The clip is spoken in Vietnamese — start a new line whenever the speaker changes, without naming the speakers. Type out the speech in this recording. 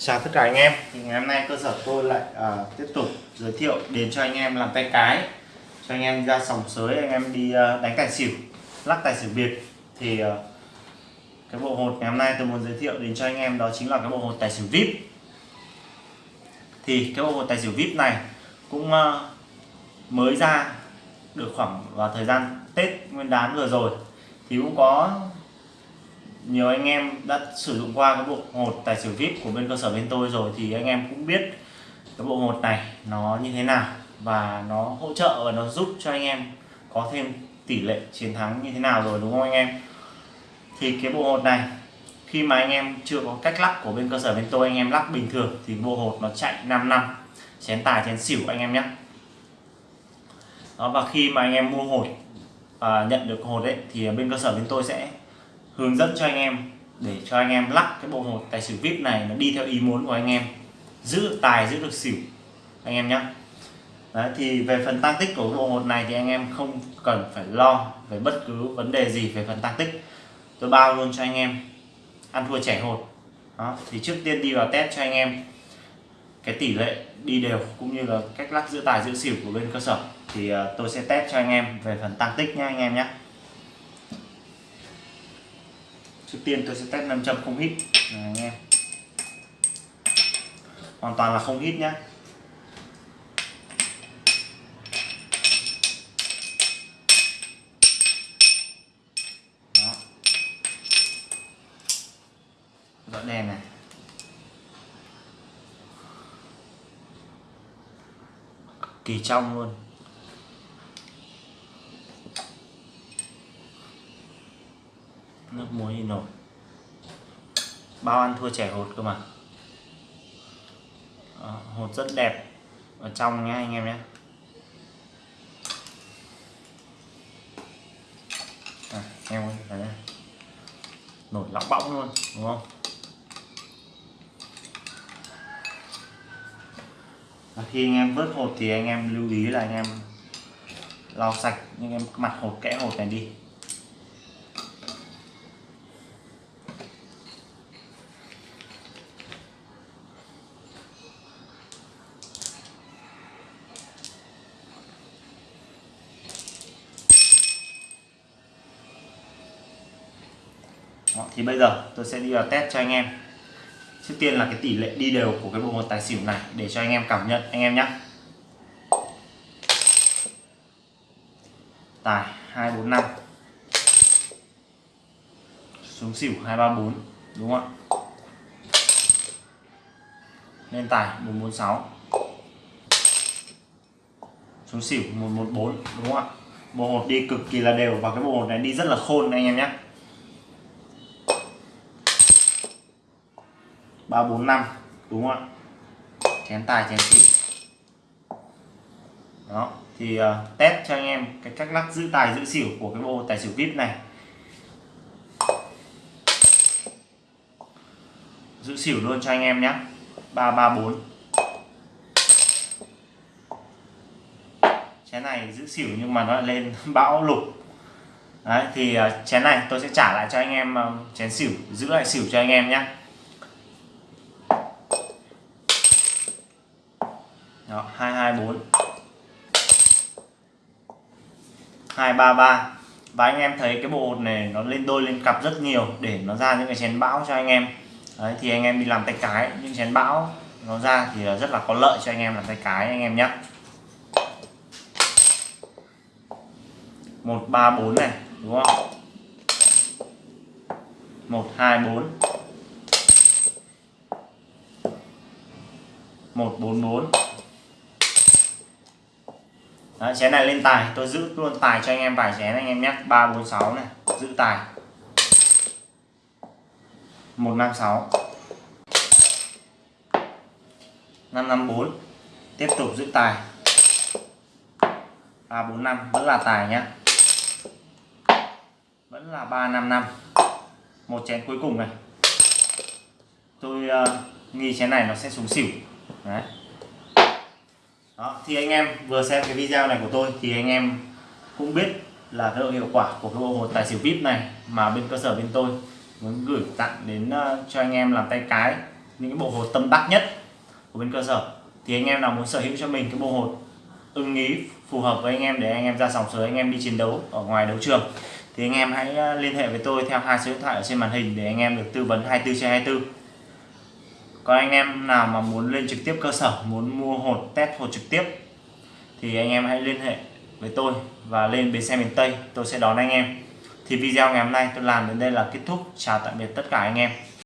Chào tất cả anh em. Thì ngày hôm nay cơ sở tôi lại uh, tiếp tục giới thiệu đến cho anh em làm tay cái cho anh em ra sòng sới anh em đi uh, đánh tài xỉu lắc tài xỉu biệt. Thì uh, cái bộ hột ngày hôm nay tôi muốn giới thiệu đến cho anh em đó chính là cái bộ hột tài xỉu vip. Thì cái bộ hột tài xỉu vip này cũng uh, mới ra được khoảng vào thời gian Tết Nguyên đán vừa rồi. Thì cũng có nhiều anh em đã sử dụng qua cái bộ hột tài xỉu vip của bên cơ sở bên tôi rồi thì anh em cũng biết cái bộ hột này nó như thế nào và nó hỗ trợ và nó giúp cho anh em có thêm tỷ lệ chiến thắng như thế nào rồi, đúng không anh em? Thì cái bộ hột này, khi mà anh em chưa có cách lắc của bên cơ sở bên tôi, anh em lắc bình thường thì bộ hột nó chạy 5 năm, chén tài, chén xỉu anh em nhé. Đó, và khi mà anh em mua hột và nhận được hột đấy thì bên cơ sở bên tôi sẽ hướng dẫn cho anh em để cho anh em lắc cái bộ hột tài xỉu vip này nó đi theo ý muốn của anh em. Giữ được tài giữ được xỉu anh em nhé Đấy, thì về phần tăng tích của bộ hột này thì anh em không cần phải lo về bất cứ vấn đề gì về phần tăng tích. Tôi bao luôn cho anh em ăn thua trẻ hột. Đó thì trước tiên đi vào test cho anh em cái tỷ lệ đi đều cũng như là cách lắc giữ tài giữ xỉu của bên cơ sở. Thì uh, tôi sẽ test cho anh em về phần tăng tích nhé anh em nhé trước tiên tôi sẽ test nam châm không hít. Này anh em hoàn toàn là không hít nhá. Đó. Dọn đèn này. Kỳ trong luôn. Nước muối thì nổi. Bao ăn thua trẻ hột cơ mà. À, hột rất đẹp. Ở trong nhé anh em nhé à, em ơi thấy này. nổi lóng bóng luôn đúng không? À, khi anh em vớt hột thì anh em lưu ý là anh em lau sạch những em mặt hột kẽ hột này đi. Đó, thì bây giờ tôi sẽ đi vào test cho anh em. Trước tiên là cái tỷ lệ đi đều của cái bộ một tài xỉu này để cho anh em cảm nhận anh em nhé tài 245 xuống xỉu 234 đúng không ạ? Lên tài 446 xuống xỉu 114 đúng không ạ? Bộ hột đi cực kỳ là đều và cái bộ hột này đi rất là khôn anh em nhé 345 đúng không ạ? Chén tài chén xỉu đó thì uh, test cho anh em cái cách lắc giữ tài giữ xỉu của cái bộ tài xỉu vip này. Giữ xỉu luôn cho anh em nhé 334 chén này giữ xỉu nhưng mà nó lại lên bão lục Đấy, thì uh, chén này tôi sẽ trả lại cho anh em uh, chén xỉu giữ lại xỉu cho anh em nhé Đó, 224 233 và anh em thấy cái bộ hột này nó lên đôi lên cặp rất nhiều để nó ra những cái chén bão cho anh em. Đấy, thì anh em đi làm tay cái những chén bão nó ra thì rất là có lợi cho anh em làm tay cái anh em nhé 134 này đúng không? 124 144 Đấy, chén này lên tài. Tôi giữ luôn tài cho anh em vài chén anh em nhé. 346 này giữ tài. 156 554 tiếp tục giữ tài. 345 vẫn là tài nhé. Vẫn là 355 một chén cuối cùng này. Tôi uh, nghi chén này nó sẽ xuống xỉu. Đấy đó, thì anh em vừa xem cái video này của tôi thì anh em cũng biết là cái độ hiệu quả của cái bộ hột tài xỉu vip này mà bên cơ sở bên tôi muốn gửi tặng đến ờ, cho anh em làm tay cái những cái bộ hột tâm đắc nhất của bên cơ sở. Thì anh em nào muốn sở hữu cho mình cái bộ hột ưng ý, phù hợp với anh em để anh em ra sòng sới, anh em đi chiến đấu ở ngoài đấu trường thì anh em hãy ờ, liên hệ với tôi theo hai số điện thoại ở trên màn hình để anh em được tư vấn 24 trên 24 còn anh em nào mà muốn lên trực tiếp cơ sở, muốn mua hột, test hột trực tiếp, thì anh em hãy liên hệ với tôi và lên bến xe miền Tây, tôi sẽ đón anh em. Thì video ngày hôm nay tôi làm đến đây là kết thúc. Chào tạm biệt tất cả anh em.